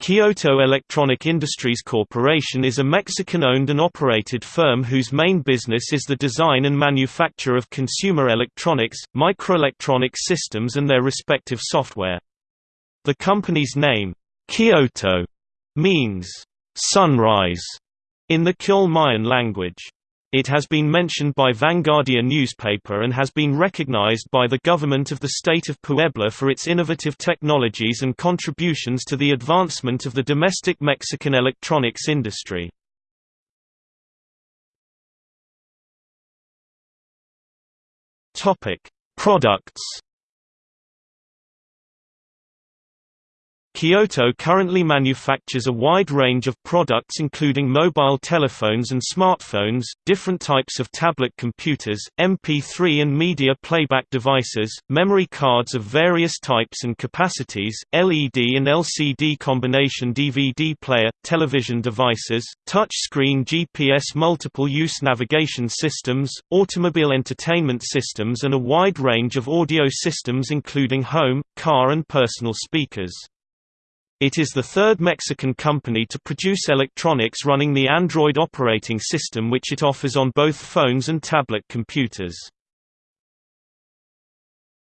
Kyoto Electronic Industries Corporation is a Mexican-owned and operated firm whose main business is the design and manufacture of consumer electronics, microelectronic systems and their respective software. The company's name, Kyoto, means sunrise in the Kyol Mayan language. It has been mentioned by Vanguardia newspaper and has been recognized by the government of the state of Puebla for its innovative technologies and contributions to the advancement of the domestic Mexican electronics industry. Products Kyoto currently manufactures a wide range of products including mobile telephones and smartphones, different types of tablet computers, MP3 and media playback devices, memory cards of various types and capacities, LED and LCD combination DVD player, television devices, touch-screen GPS multiple-use navigation systems, automobile entertainment systems and a wide range of audio systems including home, car and personal speakers. It is the third Mexican company to produce electronics running the Android operating system which it offers on both phones and tablet computers.